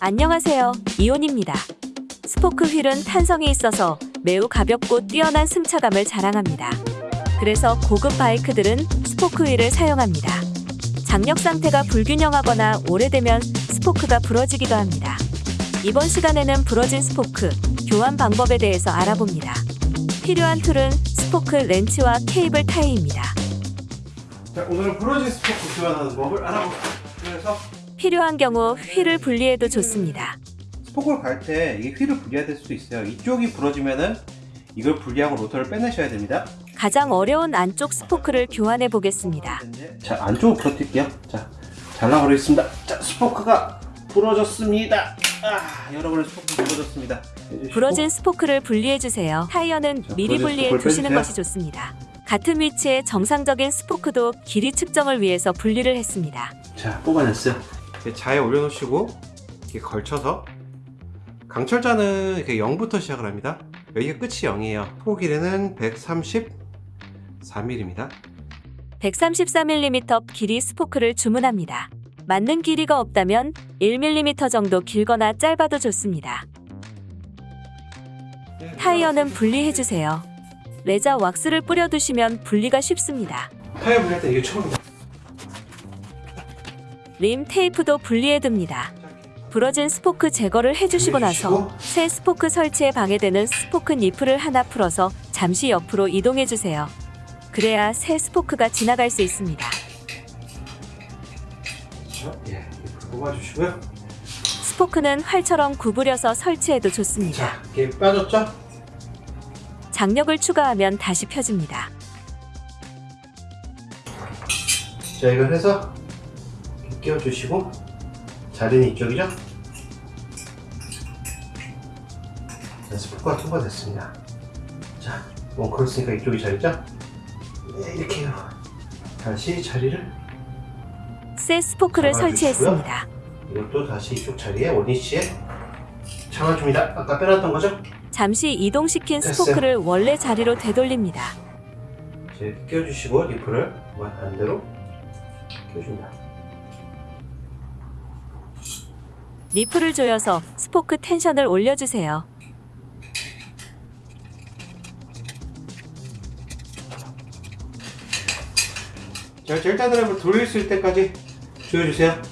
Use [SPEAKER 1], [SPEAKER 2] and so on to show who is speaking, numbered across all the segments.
[SPEAKER 1] 안녕하세요. 이온입니다. 스포크 휠은 탄성이 있어서 매우 가볍고 뛰어난 승차감을 자랑합니다. 그래서 고급 바이크들은 스포크 휠을 사용합니다. 장력 상태가 불균형하거나 오래되면 스포크가 부러지기도 합니다. 이번 시간에는 부러진 스포크 교환 방법에 대해서 알아봅니다. 필요한 tool은 스포크 렌치와 케이블 타이입니다.
[SPEAKER 2] 자, 오늘은 부러진 스포크 교환하는 법을 알아볼게요. 그래서
[SPEAKER 1] 필요한 경우 휠을 분리해도 좋습니다.
[SPEAKER 2] 스포크를 갈때 이게 휠을 분리해야 될 수도 있어요. 이쪽이 부러지면은 이걸 분리하고 로터를 빼내셔야 됩니다.
[SPEAKER 1] 가장 어려운 안쪽 스포크를 교환해 보겠습니다.
[SPEAKER 2] 자, 안쪽으로 부러뜨릴게요. 자, 잘라버리겠습니다. 자, 스포크가 부러졌습니다. 아, 여러분의 스포크 부러졌습니다.
[SPEAKER 1] 부러진 스포크를 분리해 주세요. 타이어는
[SPEAKER 2] 자,
[SPEAKER 1] 미리 분리해 두시는. 것이 좋습니다. 같은 위치의 정상적인 스포크도 길이 측정을 위해서 분리를 했습니다.
[SPEAKER 2] 자, 뽑아냈어요. 자에 올려놓으시고 이렇게 걸쳐서 강철자는 이렇게 0부터 시작을 합니다. 여기가 끝이 0이에요. 소 길이는 134mm입니다.
[SPEAKER 1] 134mm 길이 스포크를 주문합니다. 맞는 길이가 없다면 1mm 정도 길거나 짧아도 좋습니다. 타이어는 분리해 주세요. 레자 왁스를 뿌려 두시면 분리가 쉽습니다.
[SPEAKER 2] 타이어 분리할 때 이게 처음이다.
[SPEAKER 1] 림 테이프도 분리해 둡니다. 부러진 스포크 제거를 해주시고 나서 새 스포크 설치에 방해되는 스포크 니플을 하나 풀어서 잠시 옆으로 이동해 주세요. 그래야 새 스포크가 지나갈 수 있습니다.
[SPEAKER 2] 자, 예, 뽑아주시고요.
[SPEAKER 1] 스포크는 활처럼 구부려서 설치해도 좋습니다.
[SPEAKER 2] 자, 이게 빠졌죠?
[SPEAKER 1] 장력을 추가하면 다시 펴집니다.
[SPEAKER 2] 자, 이걸 해서 끼워주시고 자리는 이쪽이죠? 자, 스포크가 통과됐습니다. 자, 원컬 쓰니까 이쪽이 자리죠? 네, 이렇게 해요. 다시 자리를
[SPEAKER 1] 새 스포크를. 설치했습니다.
[SPEAKER 2] 이것도 다시 이쪽 자리에 원위치에 잡아줍니다. 아까 빼놨던 거죠?
[SPEAKER 1] 잠시 이동시킨
[SPEAKER 2] 됐어요.
[SPEAKER 1] 스포크를 원래 자리로 되돌립니다.
[SPEAKER 2] 자, 이렇게 끼워주시고 니플을 반대로 끼워줍니다.
[SPEAKER 1] 니플을 조여서 스포크 텐션을 올려주세요.
[SPEAKER 2] 자, 젤타 드라이버를 돌릴 수 있을 때까지 조여주세요.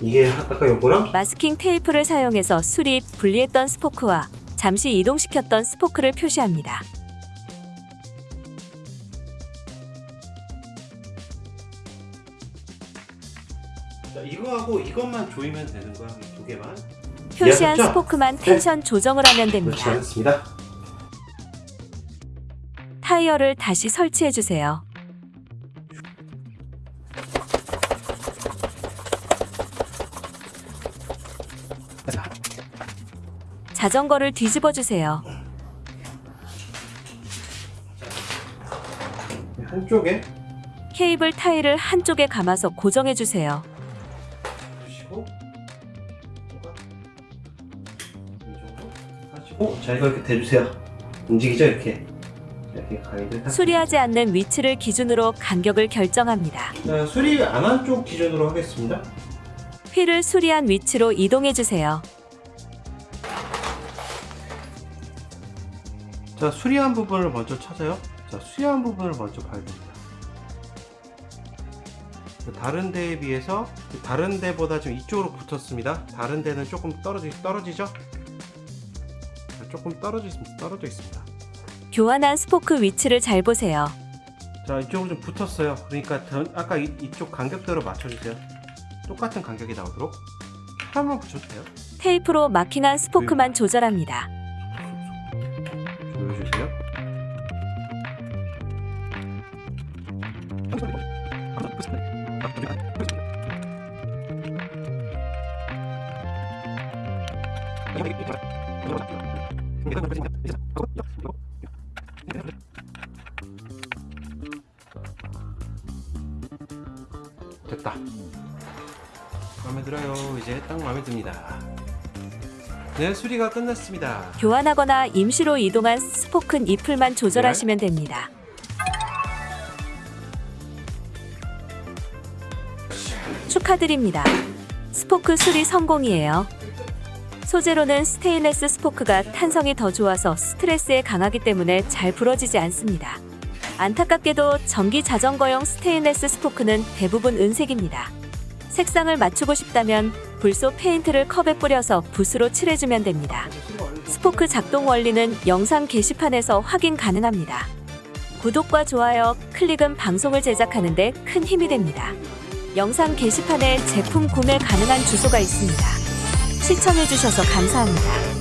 [SPEAKER 2] 이게 아까 요거랑
[SPEAKER 1] 마스킹 테이프를 사용해서 수리, 분리했던 스포크와 잠시 이동시켰던 스포크를 표시합니다.
[SPEAKER 2] 자, 이거하고 이것만 조이면 되는 거야. 이두 개만.
[SPEAKER 1] 표시한
[SPEAKER 2] 이해하셨죠?
[SPEAKER 1] 스포크만 텐션 조정을 하면 됩니다.
[SPEAKER 2] 않습니다.
[SPEAKER 1] 타이어를 다시 설치해 주세요. 자전거를 뒤집어 주세요.
[SPEAKER 2] 한쪽에
[SPEAKER 1] 케이블 타일을 한쪽에 감아서 고정해 주세요.
[SPEAKER 2] 하시고 자 이거 이렇게 대주세요. 움직이죠 이렇게 이렇게 가이드.
[SPEAKER 1] 수리하지 않는 위치를 기준으로 간격을 결정합니다.
[SPEAKER 2] 자 수리 안 한 쪽 기준으로 하겠습니다.
[SPEAKER 1] 휠을 수리한 위치로 이동해 주세요.
[SPEAKER 2] 자 수리한 부분을 먼저 찾아요. 자 수리한 부분을 먼저 봐야 됩니다. 다른 데에 비해서 다른 데보다 지금 이쪽으로 붙었습니다. 다른 데는 조금 떨어지 떨어지죠? 자, 조금 떨어져. 떨어져 있습니다.
[SPEAKER 1] 교환한 스포크 위치를 잘 보세요.
[SPEAKER 2] 자 이쪽으로 좀 붙었어요. 그러니까 전- 아까 이, 이쪽 간격대로 맞춰주세요. 똑같은 간격이 나오도록 한번 붙여도 돼요.
[SPEAKER 1] 테이프로 마킹한 스포크만 조절합니다.
[SPEAKER 2] 됐다. 마음에 들어요. 이제 딱 마음에 듭니다. 네, 수리가 끝났습니다.
[SPEAKER 1] 교환하거나 임시로 이동한 스포크 니플만 조절하시면 됩니다. 축하드립니다. 스포크 수리 성공이에요. 소재로는 스테인레스 스포크가 탄성이 더 좋아서 스트레스에 강하기 때문에 잘 부러지지 않습니다. 안타깝게도 전기 자전거용 스테인레스 스포크는 대부분 은색입니다. 색상을 맞추고 싶다면 불소 페인트를 컵에 뿌려서 붓으로 칠해주면 됩니다. 스포크 작동 원리는 영상 게시판에서 확인 가능합니다. 구독과 좋아요, 클릭은 방송을 제작하는 데 큰 힘이 됩니다. 영상 게시판에 제품 구매 가능한 주소가 있습니다. 시청해주셔서 감사합니다.